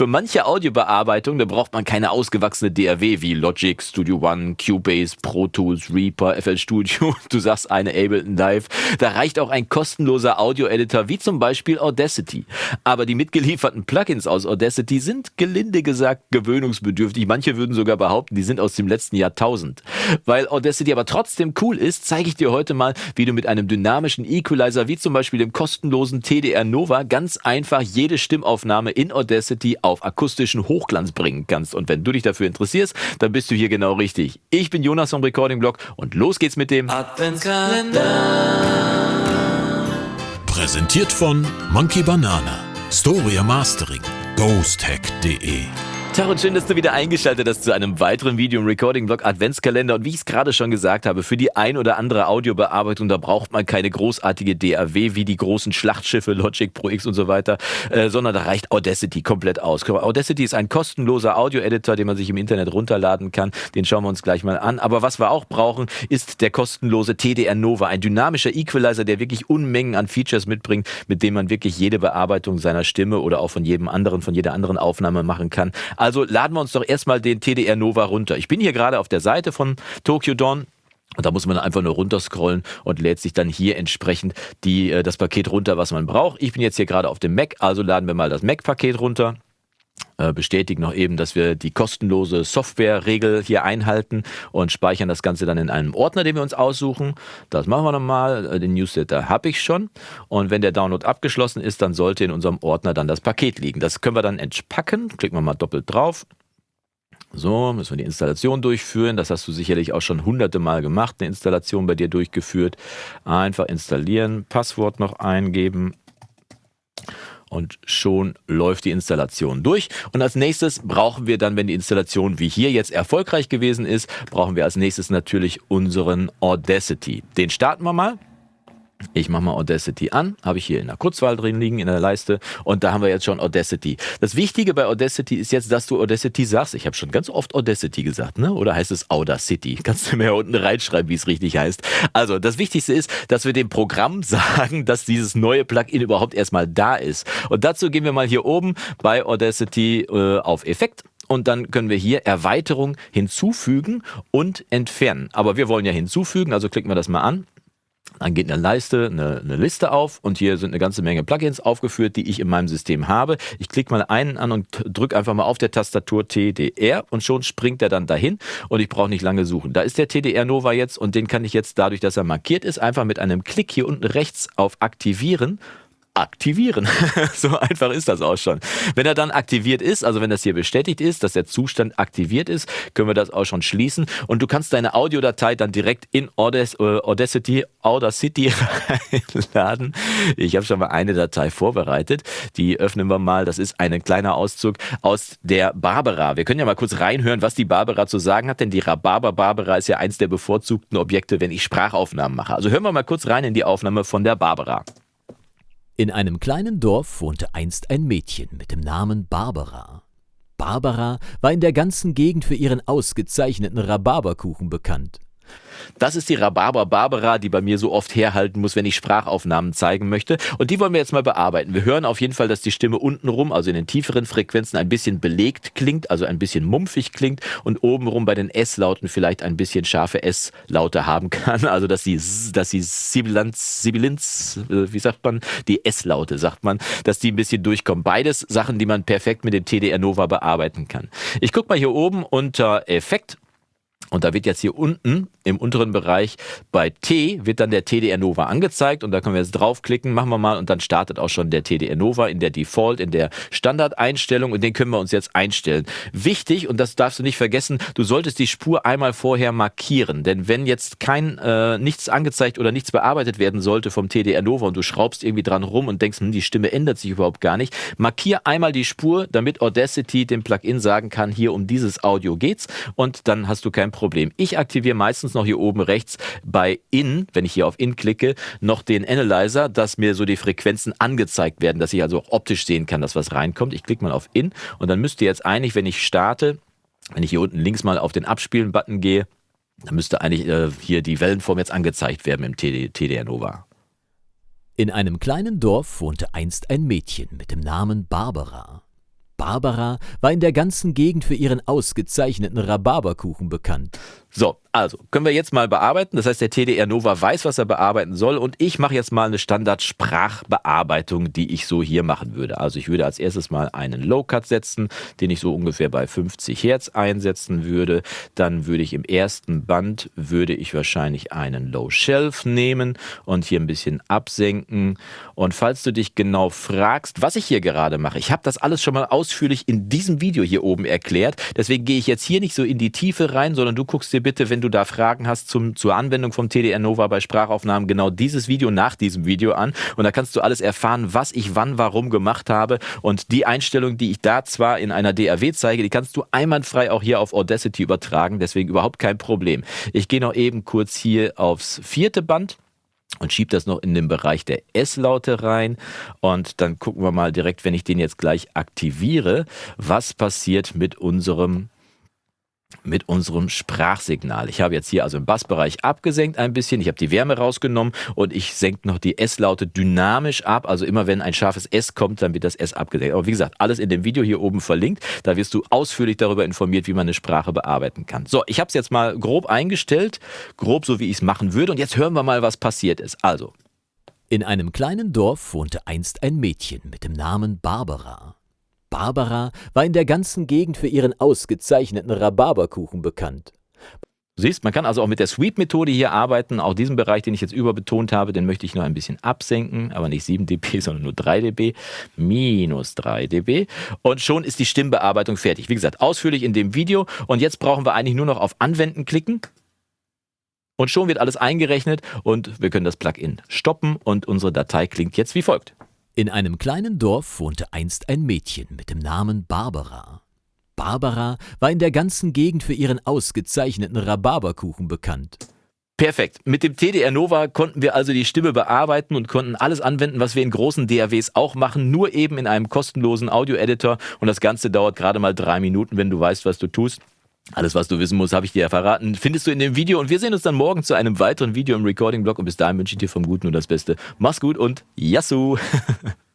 Für manche Audiobearbeitung, da braucht man keine ausgewachsene DAW wie Logic, Studio One, Cubase, Pro Tools, Reaper, FL Studio. Du sagst eine Ableton Live. Da reicht auch ein kostenloser Audio-Editor wie zum Beispiel Audacity. Aber die mitgelieferten Plugins aus Audacity sind gelinde gesagt gewöhnungsbedürftig. Manche würden sogar behaupten, die sind aus dem letzten Jahrtausend. Weil Audacity aber trotzdem cool ist, zeige ich dir heute mal, wie du mit einem dynamischen Equalizer wie zum Beispiel dem kostenlosen TDR Nova ganz einfach jede Stimmaufnahme in Audacity auf akustischen Hochglanz bringen kannst. Und wenn du dich dafür interessierst, dann bist du hier genau richtig. Ich bin Jonas vom Recording Blog und los geht's mit dem Adventskalender. Präsentiert von Monkey Banana, Storia Mastering, ghosthack.de Tag und schön, dass du wieder eingeschaltet hast zu einem weiteren Video im Recording-Blog Adventskalender. Und wie ich es gerade schon gesagt habe, für die ein oder andere Audiobearbeitung, da braucht man keine großartige DAW wie die großen Schlachtschiffe Logic Pro X und so weiter, äh, sondern da reicht Audacity komplett aus. Audacity ist ein kostenloser Audio-Editor, den man sich im Internet runterladen kann. Den schauen wir uns gleich mal an. Aber was wir auch brauchen, ist der kostenlose TDR Nova, ein dynamischer Equalizer, der wirklich Unmengen an Features mitbringt, mit dem man wirklich jede Bearbeitung seiner Stimme oder auch von jedem anderen, von jeder anderen Aufnahme machen kann. Also laden wir uns doch erstmal den TDR Nova runter. Ich bin hier gerade auf der Seite von Tokyo Dawn. Und da muss man einfach nur runterscrollen und lädt sich dann hier entsprechend die, äh, das Paket runter, was man braucht. Ich bin jetzt hier gerade auf dem Mac, also laden wir mal das Mac-Paket runter bestätigen noch eben, dass wir die kostenlose Software-Regel hier einhalten und speichern das Ganze dann in einem Ordner, den wir uns aussuchen. Das machen wir nochmal. Äh, den Newsletter habe ich schon. Und wenn der Download abgeschlossen ist, dann sollte in unserem Ordner dann das Paket liegen. Das können wir dann entspacken. Klicken wir mal doppelt drauf. So, müssen wir die Installation durchführen. Das hast du sicherlich auch schon hunderte Mal gemacht, eine Installation bei dir durchgeführt. Einfach installieren, Passwort noch eingeben, und schon läuft die Installation durch. Und als nächstes brauchen wir dann, wenn die Installation wie hier jetzt erfolgreich gewesen ist, brauchen wir als nächstes natürlich unseren Audacity. Den starten wir mal. Ich mache mal Audacity an, habe ich hier in der Kurzwahl drin liegen in der Leiste und da haben wir jetzt schon Audacity. Das Wichtige bei Audacity ist jetzt, dass du Audacity sagst. Ich habe schon ganz oft Audacity gesagt, ne? Oder heißt es Audacity? Kannst du mir unten reinschreiben, wie es richtig heißt. Also, das Wichtigste ist, dass wir dem Programm sagen, dass dieses neue Plugin überhaupt erstmal da ist. Und dazu gehen wir mal hier oben bei Audacity äh, auf Effekt und dann können wir hier Erweiterung hinzufügen und entfernen. Aber wir wollen ja hinzufügen, also klicken wir das mal an. Dann geht eine Leiste, eine, eine, Liste auf und hier sind eine ganze Menge Plugins aufgeführt, die ich in meinem System habe. Ich klicke mal einen an und drücke einfach mal auf der Tastatur TDR und schon springt er dann dahin und ich brauche nicht lange suchen. Da ist der TDR Nova jetzt und den kann ich jetzt dadurch, dass er markiert ist, einfach mit einem Klick hier unten rechts auf Aktivieren aktivieren. so einfach ist das auch schon. Wenn er dann aktiviert ist, also wenn das hier bestätigt ist, dass der Zustand aktiviert ist, können wir das auch schon schließen. Und du kannst deine Audiodatei dann direkt in Audacity, Audacity reinladen. Ich habe schon mal eine Datei vorbereitet. Die öffnen wir mal. Das ist ein kleiner Auszug aus der Barbara. Wir können ja mal kurz reinhören, was die Barbara zu sagen hat, denn die Rhabarber Barbara ist ja eins der bevorzugten Objekte, wenn ich Sprachaufnahmen mache. Also hören wir mal kurz rein in die Aufnahme von der Barbara. In einem kleinen Dorf wohnte einst ein Mädchen mit dem Namen Barbara. Barbara war in der ganzen Gegend für ihren ausgezeichneten Rhabarberkuchen bekannt. Das ist die Rhabarber Barbara, die bei mir so oft herhalten muss, wenn ich Sprachaufnahmen zeigen möchte. Und die wollen wir jetzt mal bearbeiten. Wir hören auf jeden Fall, dass die Stimme untenrum, also in den tieferen Frequenzen, ein bisschen belegt klingt, also ein bisschen mumpfig klingt und obenrum bei den S-Lauten vielleicht ein bisschen scharfe S-Laute haben kann. Also dass die, dass die Sibilanz, Sibilanz, äh, wie sagt man, die S-Laute, sagt man, dass die ein bisschen durchkommen. Beides Sachen, die man perfekt mit dem TDR Nova bearbeiten kann. Ich gucke mal hier oben unter Effekt und da wird jetzt hier unten im unteren Bereich bei T wird dann der TDR Nova angezeigt und da können wir jetzt draufklicken, machen wir mal und dann startet auch schon der TDR Nova in der Default, in der Standardeinstellung und den können wir uns jetzt einstellen. Wichtig und das darfst du nicht vergessen, du solltest die Spur einmal vorher markieren, denn wenn jetzt kein äh, nichts angezeigt oder nichts bearbeitet werden sollte vom TDR Nova und du schraubst irgendwie dran rum und denkst, hm, die Stimme ändert sich überhaupt gar nicht, markier einmal die Spur, damit Audacity dem Plugin sagen kann, hier um dieses Audio geht's und dann hast du kein Problem. Ich aktiviere meistens meistens noch hier oben rechts bei In, wenn ich hier auf In klicke, noch den Analyzer, dass mir so die Frequenzen angezeigt werden, dass ich also auch optisch sehen kann, dass was reinkommt. Ich klicke mal auf In und dann müsste jetzt eigentlich, wenn ich starte, wenn ich hier unten links mal auf den Abspielen-Button gehe, dann müsste eigentlich äh, hier die Wellenform jetzt angezeigt werden im TD, TDR Nova. In einem kleinen Dorf wohnte einst ein Mädchen mit dem Namen Barbara. Barbara war in der ganzen Gegend für ihren ausgezeichneten Rhabarberkuchen bekannt. So, also können wir jetzt mal bearbeiten. Das heißt, der TDR Nova weiß, was er bearbeiten soll und ich mache jetzt mal eine Standard-Sprachbearbeitung, die ich so hier machen würde. Also ich würde als erstes mal einen Low-Cut setzen, den ich so ungefähr bei 50 Hertz einsetzen würde. Dann würde ich im ersten Band, würde ich wahrscheinlich einen Low-Shelf nehmen und hier ein bisschen absenken. Und falls du dich genau fragst, was ich hier gerade mache, ich habe das alles schon mal ausführlich in diesem Video hier oben erklärt. Deswegen gehe ich jetzt hier nicht so in die Tiefe rein, sondern du guckst dir dir bitte, wenn du da Fragen hast zum, zur Anwendung vom TDR Nova bei Sprachaufnahmen, genau dieses Video nach diesem Video an. Und da kannst du alles erfahren, was ich wann, warum gemacht habe. Und die Einstellung, die ich da zwar in einer DAW zeige, die kannst du einwandfrei auch hier auf Audacity übertragen. Deswegen überhaupt kein Problem. Ich gehe noch eben kurz hier aufs vierte Band und schiebe das noch in den Bereich der S-Laute rein. Und dann gucken wir mal direkt, wenn ich den jetzt gleich aktiviere, was passiert mit unserem mit unserem Sprachsignal. Ich habe jetzt hier also im Bassbereich abgesenkt ein bisschen, ich habe die Wärme rausgenommen und ich senke noch die S-Laute dynamisch ab. Also immer wenn ein scharfes S kommt, dann wird das S abgesenkt. Aber wie gesagt, alles in dem Video hier oben verlinkt. Da wirst du ausführlich darüber informiert, wie man eine Sprache bearbeiten kann. So, ich habe es jetzt mal grob eingestellt, grob so wie ich es machen würde. Und jetzt hören wir mal, was passiert ist. Also. In einem kleinen Dorf wohnte einst ein Mädchen mit dem Namen Barbara. Barbara war in der ganzen Gegend für ihren ausgezeichneten Rhabarberkuchen bekannt. Du siehst, man kann also auch mit der Sweep-Methode hier arbeiten. Auch diesen Bereich, den ich jetzt überbetont habe, den möchte ich noch ein bisschen absenken, aber nicht 7 dB, sondern nur 3 dB, minus 3 dB. Und schon ist die Stimmbearbeitung fertig. Wie gesagt, ausführlich in dem Video. Und jetzt brauchen wir eigentlich nur noch auf Anwenden klicken. Und schon wird alles eingerechnet und wir können das Plugin stoppen und unsere Datei klingt jetzt wie folgt. In einem kleinen Dorf wohnte einst ein Mädchen mit dem Namen Barbara. Barbara war in der ganzen Gegend für ihren ausgezeichneten Rhabarberkuchen bekannt. Perfekt. Mit dem TDR Nova konnten wir also die Stimme bearbeiten und konnten alles anwenden, was wir in großen DAWs auch machen, nur eben in einem kostenlosen Audio-Editor. Und das Ganze dauert gerade mal drei Minuten, wenn du weißt, was du tust. Alles, was du wissen musst, habe ich dir ja verraten, findest du in dem Video. Und wir sehen uns dann morgen zu einem weiteren Video im Recording-Blog. Und bis dahin wünsche ich dir vom Guten und das Beste. Mach's gut und Yassou!